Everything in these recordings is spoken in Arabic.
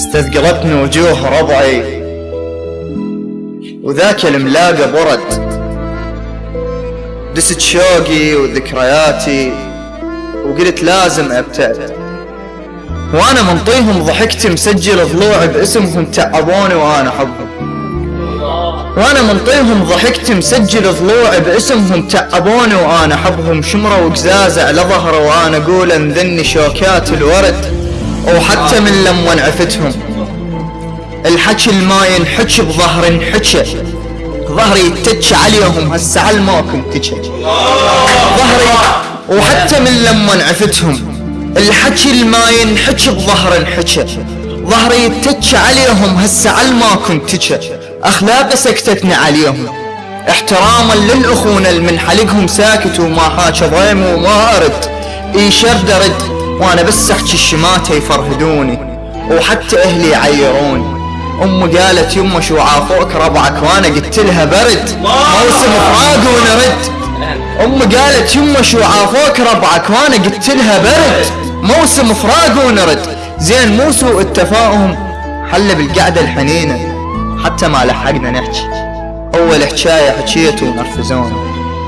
استثقلتني وجوه ربعي وذاك الملاقى برد. دست شوقي وذكرياتي وقلت لازم أبتعد. وأنا منطيهم ضحكت مسجل ضلوعي باسمهم تعبوني وأنا احبهم وأنا منطيهم ضحكت مسجل ضلوعي باسمهم تعبوني وأنا احبهم شمرة وقزازة على ظهره وأنا أقول أنذني شوكات الورد. وحتى من لما انعفتهم الحكي الما ينحكي بظهر انحكى ظهري يتج عليهم هسه على ما كنت ظهري وحتى من لما انعفتهم الحكي الما ينحكي بظهر انحكى ظهري يتج عليهم هسه على ما كنت أخلاق سكتتني عليهم. احتراما للأخونا اللي من حلقهم ساكت وما حاجة ضيم وما اي شرد ارد وأنا بس احكي الشماتة يفرهدوني وحتى أهلي يعيروني. امي قالت يمه شو عافوك ربعك؟ وأنا قلت لها برد موسم فراق ونرد. امي قالت يمه شو عافوك ربعك؟ وأنا قلت لها برد موسم فراق ونرد. زين مو سوء التفاهم حل بالقعدة الحنينة حتى ما لحقنا نحكي. أول حكاية حكيت ونرفزوني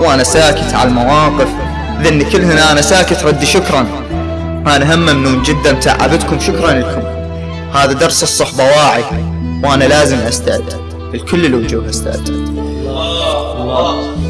وأنا ساكت على المواقف ذني كلهن أنا ساكت ردي شكرا. أنا هم ممنون جدا تعبتكم شكرا لكم. هذا درس الصحبة واعي وأنا لازم استعد الكل الوجوه استعد الله.